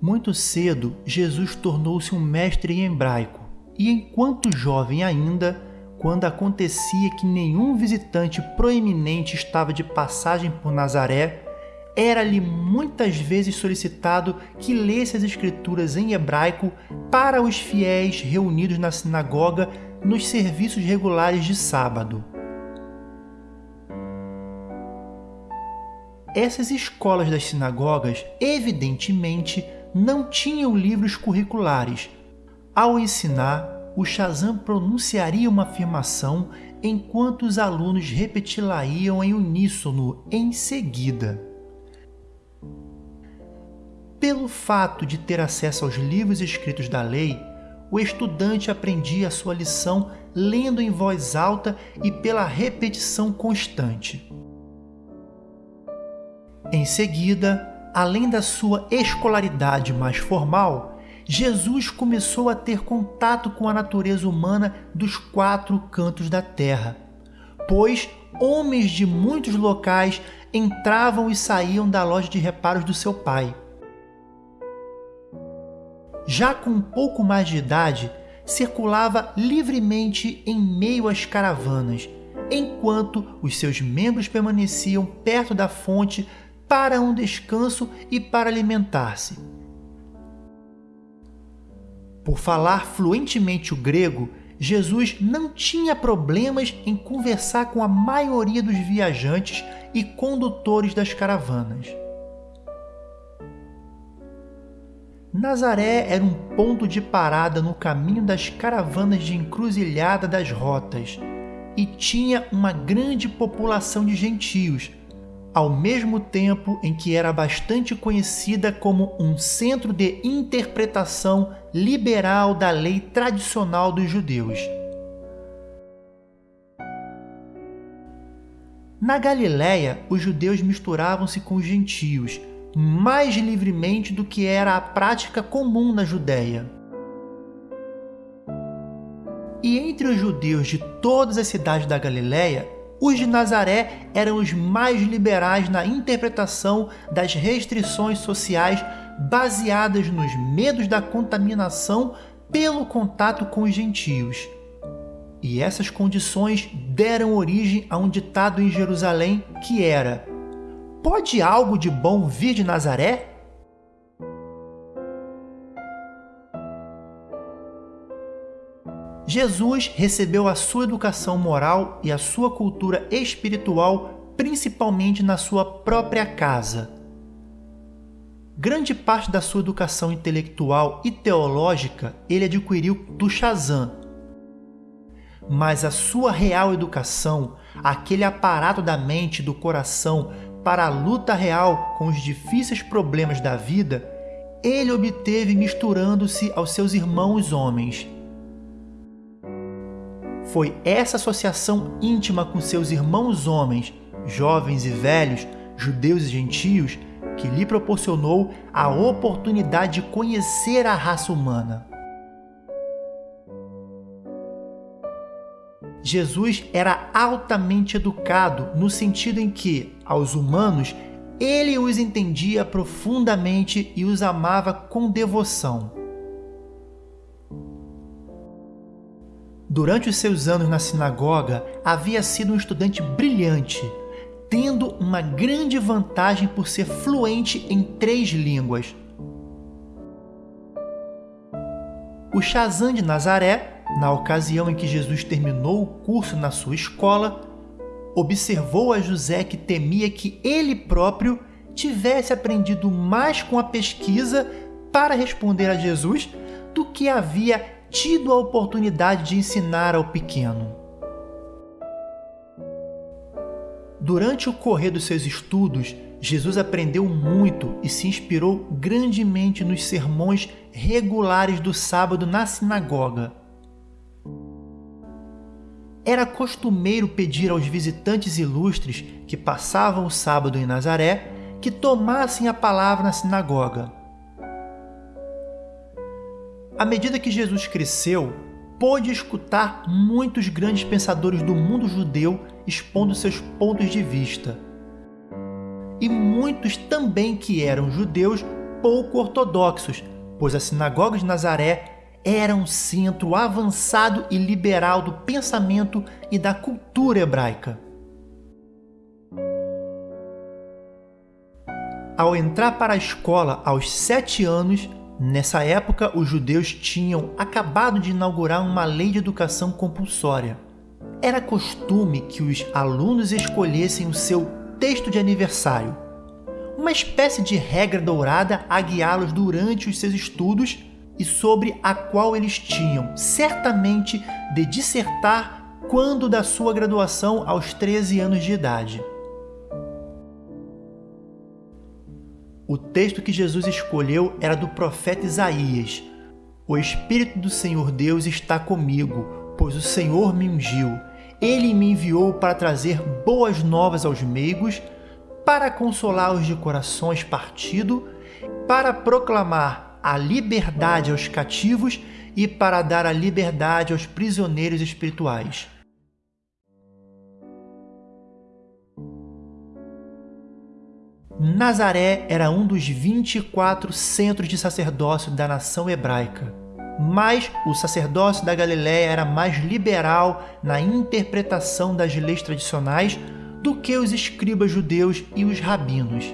Muito cedo, Jesus tornou-se um mestre em hebraico, e enquanto jovem ainda, quando acontecia que nenhum visitante proeminente estava de passagem por Nazaré, era-lhe muitas vezes solicitado que lesse as Escrituras em hebraico para os fiéis reunidos na sinagoga nos serviços regulares de sábado. Essas escolas das sinagogas, evidentemente, não tinham livros curriculares. Ao ensinar, o Shazam pronunciaria uma afirmação enquanto os alunos repeti-la-iam em uníssono em seguida. Pelo fato de ter acesso aos livros escritos da lei, o estudante aprendia a sua lição lendo em voz alta e pela repetição constante. Em seguida, além da sua escolaridade mais formal, Jesus começou a ter contato com a natureza humana dos quatro cantos da terra, pois homens de muitos locais entravam e saíam da loja de reparos do seu pai. Já com um pouco mais de idade, circulava livremente em meio às caravanas, enquanto os seus membros permaneciam perto da fonte para um descanso e para alimentar-se. Por falar fluentemente o grego, Jesus não tinha problemas em conversar com a maioria dos viajantes e condutores das caravanas. Nazaré era um ponto de parada no caminho das caravanas de encruzilhada das rotas e tinha uma grande população de gentios, ao mesmo tempo em que era bastante conhecida como um centro de interpretação liberal da lei tradicional dos judeus. Na Galiléia, os judeus misturavam-se com os gentios mais livremente do que era a prática comum na Judéia. E entre os judeus de todas as cidades da Galiléia, os de Nazaré eram os mais liberais na interpretação das restrições sociais baseadas nos medos da contaminação pelo contato com os gentios. E essas condições deram origem a um ditado em Jerusalém que era: Pode algo de bom vir de Nazaré? Jesus recebeu a sua educação moral e a sua cultura espiritual principalmente na sua própria casa. Grande parte da sua educação intelectual e teológica ele adquiriu do Shazam. Mas a sua real educação, aquele aparato da mente e do coração para a luta real com os difíceis problemas da vida, ele obteve misturando-se aos seus irmãos homens foi essa associação íntima com seus irmãos homens, jovens e velhos, judeus e gentios, que lhe proporcionou a oportunidade de conhecer a raça humana. Jesus era altamente educado no sentido em que, aos humanos, ele os entendia profundamente e os amava com devoção. Durante os seus anos na sinagoga, havia sido um estudante brilhante, tendo uma grande vantagem por ser fluente em três línguas. O Shazam de Nazaré, na ocasião em que Jesus terminou o curso na sua escola, observou a José que temia que ele próprio tivesse aprendido mais com a pesquisa para responder a Jesus do que havia tido a oportunidade de ensinar ao pequeno. Durante o correr dos seus estudos, Jesus aprendeu muito e se inspirou grandemente nos sermões regulares do sábado na sinagoga. Era costumeiro pedir aos visitantes ilustres que passavam o sábado em Nazaré que tomassem a palavra na sinagoga. À medida que Jesus cresceu, pôde escutar muitos grandes pensadores do mundo judeu expondo seus pontos de vista. E muitos também que eram judeus pouco ortodoxos, pois a sinagoga de Nazaré era um centro avançado e liberal do pensamento e da cultura hebraica. Ao entrar para a escola aos sete anos, nessa época os judeus tinham acabado de inaugurar uma lei de educação compulsória. Era costume que os alunos escolhessem o seu texto de aniversário, uma espécie de regra dourada a guiá-los durante os seus estudos e sobre a qual eles tinham certamente de dissertar quando da sua graduação aos 13 anos de idade. O texto que Jesus escolheu era do profeta Isaías. O Espírito do Senhor Deus está comigo, pois o Senhor me ungiu. Ele me enviou para trazer boas novas aos meigos, para consolar os de corações partido, para proclamar a liberdade aos cativos e para dar a liberdade aos prisioneiros espirituais. Nazaré era um dos 24 centros de sacerdócio da nação hebraica. Mas o sacerdócio da Galiléia era mais liberal na interpretação das leis tradicionais do que os escribas judeus e os rabinos.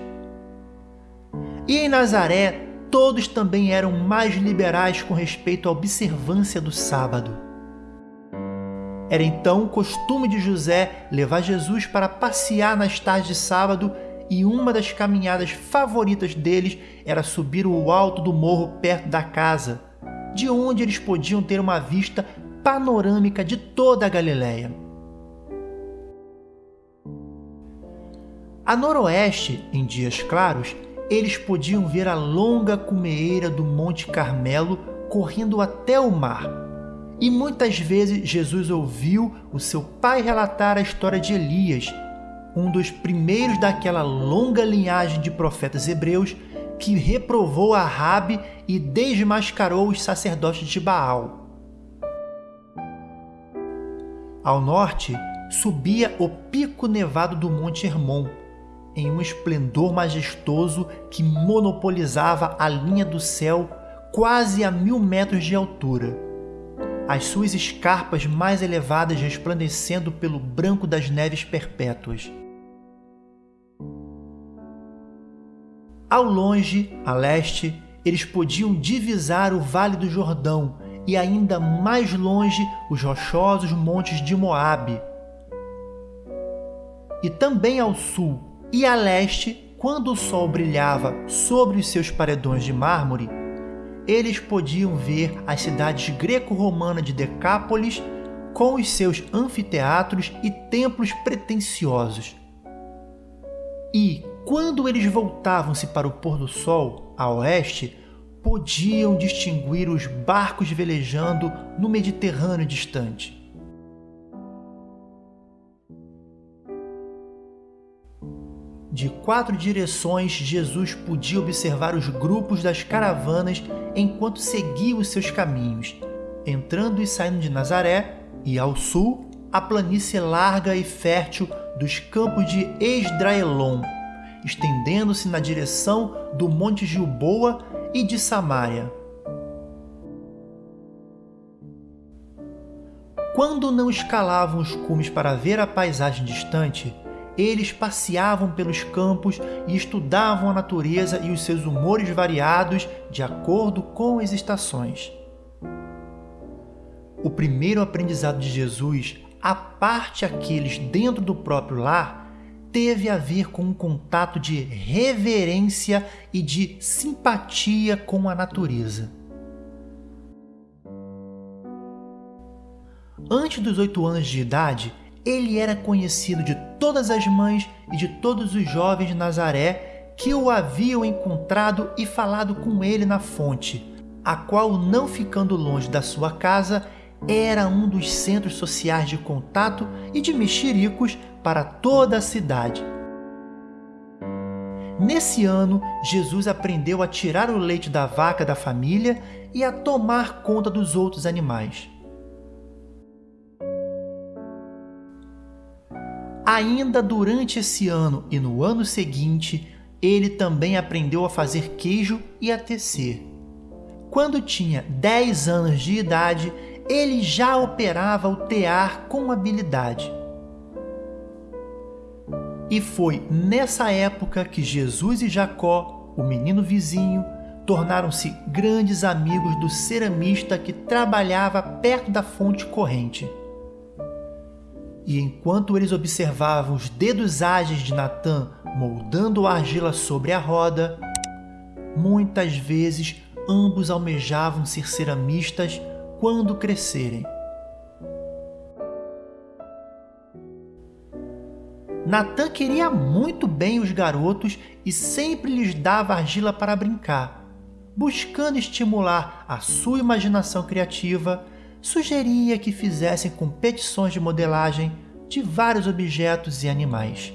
E em Nazaré todos também eram mais liberais com respeito à observância do sábado. Era então costume de José levar Jesus para passear nas tardes de sábado e uma das caminhadas favoritas deles era subir o alto do morro perto da casa, de onde eles podiam ter uma vista panorâmica de toda a Galiléia. A noroeste, em dias claros, eles podiam ver a longa cumeeira do Monte Carmelo correndo até o mar. E muitas vezes Jesus ouviu o seu pai relatar a história de Elias, um dos primeiros daquela longa linhagem de profetas hebreus que reprovou a Rabi e desmascarou os sacerdotes de Baal. Ao norte, subia o pico nevado do Monte Hermon, em um esplendor majestoso que monopolizava a linha do céu quase a mil metros de altura. As suas escarpas mais elevadas resplandecendo pelo branco das neves perpétuas. Ao longe, a leste, eles podiam divisar o Vale do Jordão e ainda mais longe os rochosos montes de Moabe. E também ao sul, e a leste, quando o sol brilhava sobre os seus paredões de mármore, eles podiam ver as cidades greco-romanas de Decápolis com os seus anfiteatros e templos pretensiosos. E, quando eles voltavam-se para o pôr do sol, a oeste, podiam distinguir os barcos velejando no Mediterrâneo distante. De quatro direções, Jesus podia observar os grupos das caravanas enquanto seguia os seus caminhos, entrando e saindo de Nazaré, e ao sul, a planície larga e fértil dos campos de Esdraelon, estendendo-se na direção do Monte Gilboa e de Samaria. Quando não escalavam os cumes para ver a paisagem distante, eles passeavam pelos campos e estudavam a natureza e os seus humores variados de acordo com as estações. O primeiro aprendizado de Jesus, a parte aqueles dentro do próprio lar, teve a ver com um contato de reverência e de simpatia com a natureza. Antes dos oito anos de idade, ele era conhecido de todas as mães e de todos os jovens de Nazaré que o haviam encontrado e falado com ele na fonte, a qual, não ficando longe da sua casa, era um dos centros sociais de contato e de mexericos para toda a cidade. Nesse ano, Jesus aprendeu a tirar o leite da vaca da família e a tomar conta dos outros animais. Ainda durante esse ano e no ano seguinte, ele também aprendeu a fazer queijo e a tecer. Quando tinha 10 anos de idade, ele já operava o tear com habilidade. E foi nessa época que Jesus e Jacó, o menino vizinho, tornaram-se grandes amigos do ceramista que trabalhava perto da fonte corrente. E enquanto eles observavam os dedos ágeis de Natã moldando a argila sobre a roda, muitas vezes ambos almejavam ser ceramistas quando crescerem. Natan queria muito bem os garotos e sempre lhes dava argila para brincar. Buscando estimular a sua imaginação criativa, sugeria que fizessem competições de modelagem de vários objetos e animais.